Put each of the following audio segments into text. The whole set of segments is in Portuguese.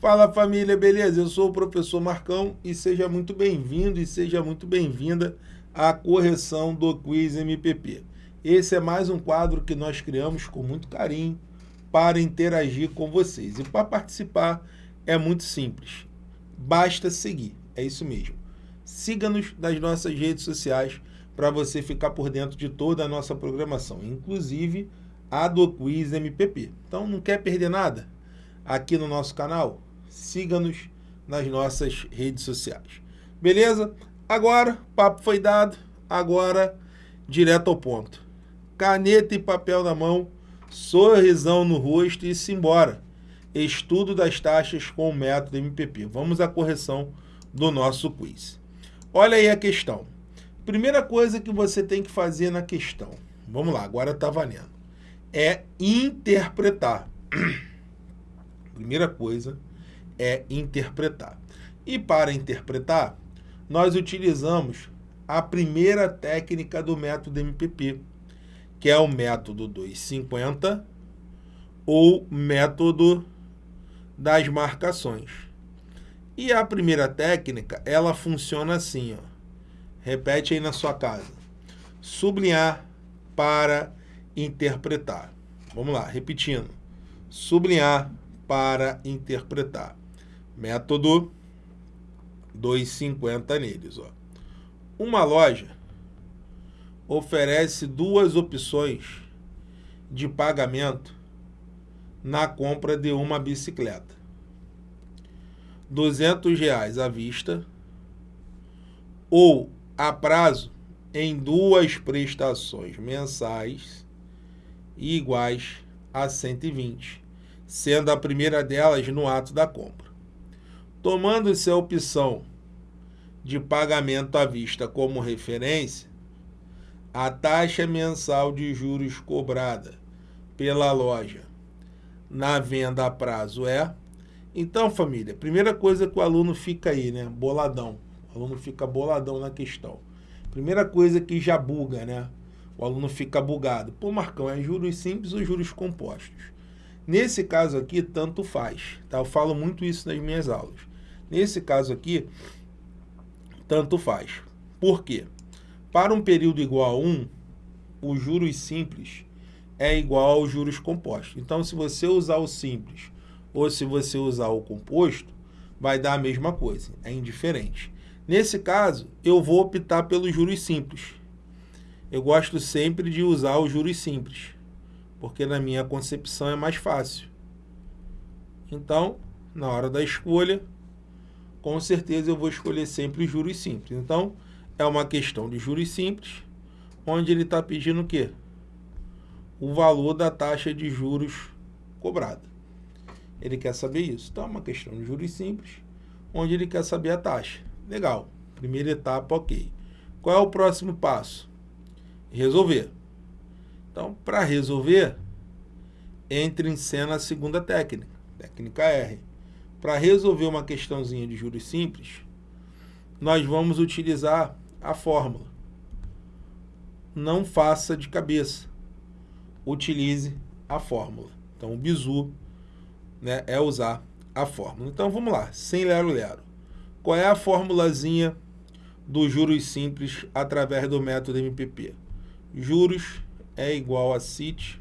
Fala família, beleza? Eu sou o professor Marcão e seja muito bem-vindo e seja muito bem-vinda à correção do Quiz MPP. Esse é mais um quadro que nós criamos com muito carinho para interagir com vocês. E para participar é muito simples, basta seguir, é isso mesmo. Siga-nos nas nossas redes sociais para você ficar por dentro de toda a nossa programação, inclusive a do Quiz MPP. Então não quer perder nada? Aqui no nosso canal, siga-nos nas nossas redes sociais. Beleza? Agora, papo foi dado, agora direto ao ponto. Caneta e papel na mão, sorrisão no rosto e simbora. Estudo das taxas com o método MPP. Vamos à correção do nosso quiz. Olha aí a questão. Primeira coisa que você tem que fazer na questão. Vamos lá, agora está valendo. É interpretar. Primeira coisa é interpretar. E para interpretar, nós utilizamos a primeira técnica do método MPP, que é o método 250 ou método das marcações. E a primeira técnica, ela funciona assim, ó. Repete aí na sua casa. Sublinhar para interpretar. Vamos lá, repetindo. Sublinhar para interpretar. Método 250 neles. Ó. Uma loja oferece duas opções de pagamento na compra de uma bicicleta. 200 reais à vista ou a prazo em duas prestações mensais iguais a 120, sendo a primeira delas no ato da compra. Tomando-se a opção de pagamento à vista como referência, a taxa mensal de juros cobrada pela loja na venda a prazo é... Então, família, primeira coisa que o aluno fica aí, né? Boladão. O aluno fica boladão na questão. Primeira coisa que já buga, né? O aluno fica bugado. Pô, Marcão, é juros simples ou juros compostos? Nesse caso aqui, tanto faz. Tá? Eu falo muito isso nas minhas aulas. Nesse caso aqui, tanto faz. Por quê? Para um período igual a 1, os juros simples é igual aos juros compostos. Então, se você usar o simples ou se você usar o composto, vai dar a mesma coisa, é indiferente. Nesse caso, eu vou optar pelos juros simples. Eu gosto sempre de usar os juros simples, porque na minha concepção é mais fácil. Então, na hora da escolha, com certeza eu vou escolher sempre os juros simples. Então, é uma questão de juros simples, onde ele está pedindo o quê? O valor da taxa de juros cobrada. Ele quer saber isso. Então, é uma questão de juros simples, onde ele quer saber a taxa. Legal. Primeira etapa, ok. Qual é o próximo passo? Resolver. Então, para resolver, entre em cena a segunda técnica, técnica R. Para resolver uma questãozinha de juros simples, nós vamos utilizar a fórmula. Não faça de cabeça. Utilize a fórmula. Então, o bizu né, é usar a fórmula. Então, vamos lá, sem lero-lero. Qual é a formulazinha dos juros simples através do método MPP? Juros é igual a CIT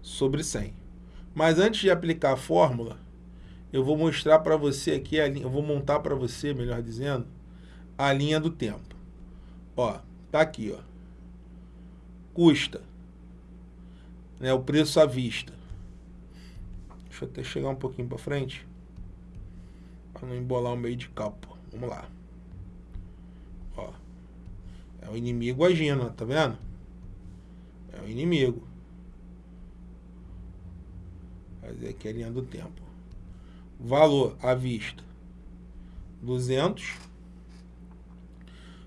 sobre 100. Mas antes de aplicar a fórmula, eu vou mostrar para você aqui, eu vou montar para você, melhor dizendo, a linha do tempo. Ó, tá aqui, ó. Custa, né, o preço à vista. Deixa eu até chegar um pouquinho para frente, para não embolar o meio de campo. Vamos lá. Ó, é o inimigo agindo, tá vendo? É o inimigo. Fazer aqui a linha do tempo valor à vista 200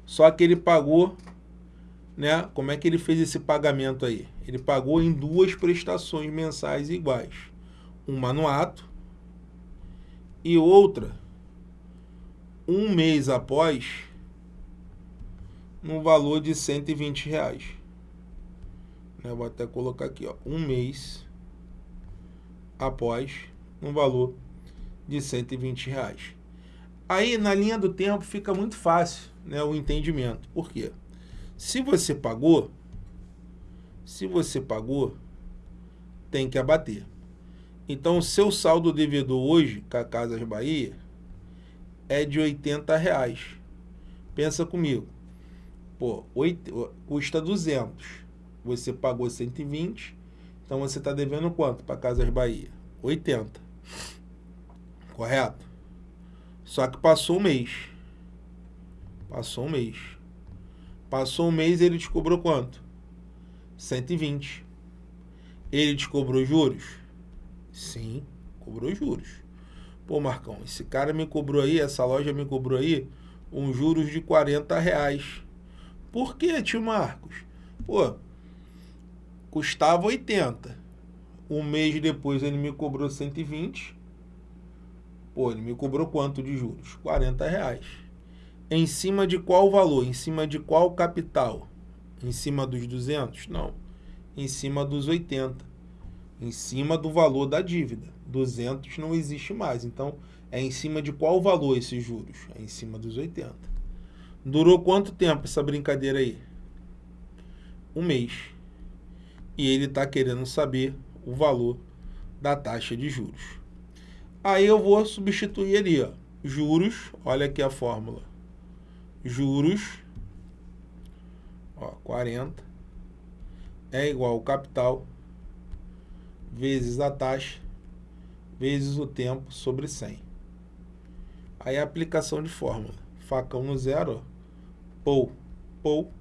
só que ele pagou né como é que ele fez esse pagamento aí? Ele pagou em duas prestações mensais iguais uma no ato e outra um mês após no valor de 120 reais. Né, vou até colocar aqui ó um mês após no valor de 120 reais. Aí, na linha do tempo, fica muito fácil né, o entendimento. Por quê? Se você pagou, se você pagou, tem que abater. Então, o seu saldo devedor hoje, com a Casas Bahia, é de 80 reais. Pensa comigo. Pô, 8, custa 200. Você pagou 120. Então, você está devendo quanto para Casas Bahia? 80. Correto? Só que passou um mês. Passou um mês. Passou um mês ele te cobrou quanto? 120. Ele te cobrou juros? Sim, cobrou juros. Pô, Marcão, esse cara me cobrou aí, essa loja me cobrou aí, um juros de 40 reais. Por que, tio Marcos? Pô, custava 80. Um mês depois ele me cobrou 120. Pô, ele me cobrou quanto de juros? 40 reais. Em cima de qual valor? Em cima de qual capital? Em cima dos 200? Não. Em cima dos 80. Em cima do valor da dívida. 200 não existe mais. Então, é em cima de qual valor esses juros? É em cima dos 80. Durou quanto tempo essa brincadeira aí? Um mês. E ele está querendo saber o valor da taxa de juros. Aí eu vou substituir ali, ó, juros, olha aqui a fórmula. Juros, ó, 40, é igual ao capital, vezes a taxa, vezes o tempo sobre 100. Aí a aplicação de fórmula. Facão no zero, ó, pou, pou,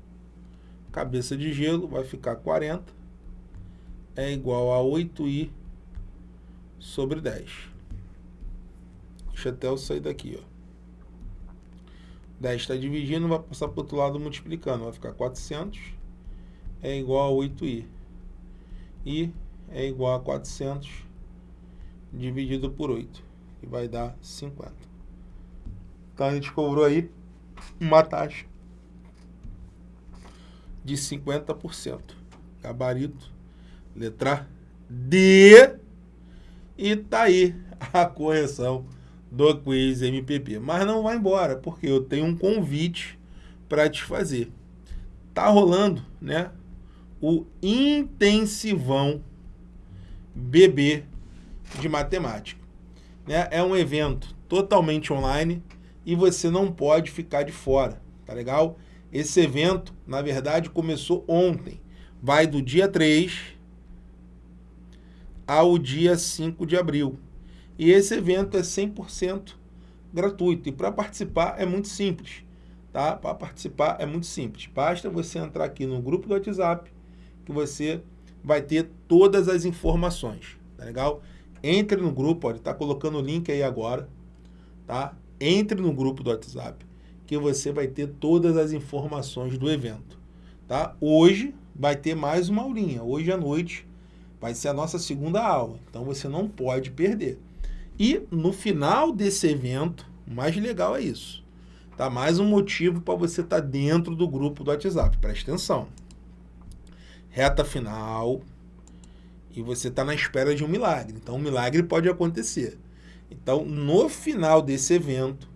cabeça de gelo, vai ficar 40, é igual a 8i sobre 10. Deixa até eu sair daqui, ó. 10 está dividindo, vai passar para o outro lado multiplicando. Vai ficar 400 é igual a 8i. I é igual a 400 dividido por 8. E vai dar 50. Então a gente cobrou aí uma taxa de 50%. Gabarito, letra D. E tá aí a correção do quiz MPP. Mas não vai embora, porque eu tenho um convite para te fazer. Tá rolando, né? O intensivão BB de matemática. Né? É um evento totalmente online e você não pode ficar de fora, tá legal? Esse evento, na verdade, começou ontem. Vai do dia 3 ao dia 5 de abril. E esse evento é 100% gratuito. E para participar é muito simples. Tá? Para participar é muito simples. Basta você entrar aqui no grupo do WhatsApp que você vai ter todas as informações. Tá legal? Entre no grupo, ele está colocando o link aí agora. Tá? Entre no grupo do WhatsApp que você vai ter todas as informações do evento. Tá? Hoje vai ter mais uma aulinha. Hoje à noite vai ser a nossa segunda aula. Então você não pode perder. E no final desse evento, o mais legal é isso. Tá? Mais um motivo para você estar tá dentro do grupo do WhatsApp. Presta atenção. Reta final. E você está na espera de um milagre. Então, um milagre pode acontecer. Então, no final desse evento,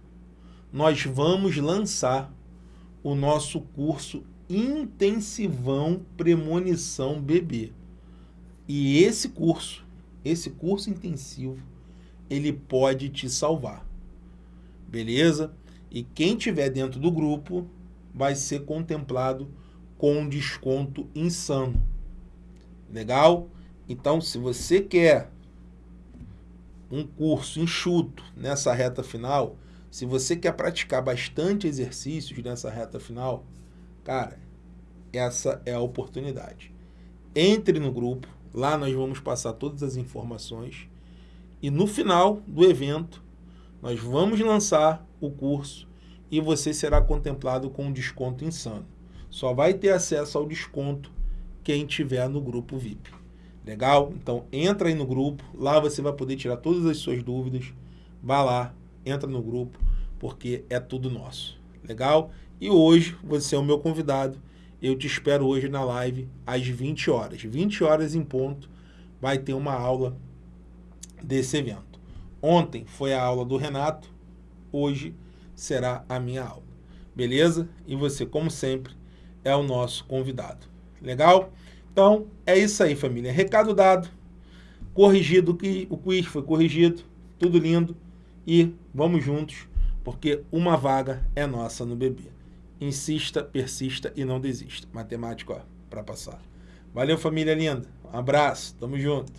nós vamos lançar o nosso curso Intensivão Premonição Bebê. E esse curso, esse curso intensivo, ele pode te salvar. Beleza? E quem tiver dentro do grupo vai ser contemplado com um desconto insano. Legal? Então, se você quer um curso enxuto nessa reta final, se você quer praticar bastante exercícios nessa reta final, cara, essa é a oportunidade. Entre no grupo, lá nós vamos passar todas as informações e no final do evento, nós vamos lançar o curso e você será contemplado com um desconto insano. Só vai ter acesso ao desconto quem tiver no grupo VIP. Legal? Então entra aí no grupo, lá você vai poder tirar todas as suas dúvidas. Vá lá, entra no grupo, porque é tudo nosso. Legal? E hoje você é o meu convidado. Eu te espero hoje na live às 20 horas. 20 horas em ponto vai ter uma aula desse evento. Ontem foi a aula do Renato, hoje será a minha aula. Beleza? E você, como sempre, é o nosso convidado. Legal? Então, é isso aí, família. Recado dado, corrigido, o quiz foi corrigido, tudo lindo. E vamos juntos, porque uma vaga é nossa no bebê. Insista, persista e não desista. Matemática, ó, para passar. Valeu, família linda. Um abraço, tamo junto.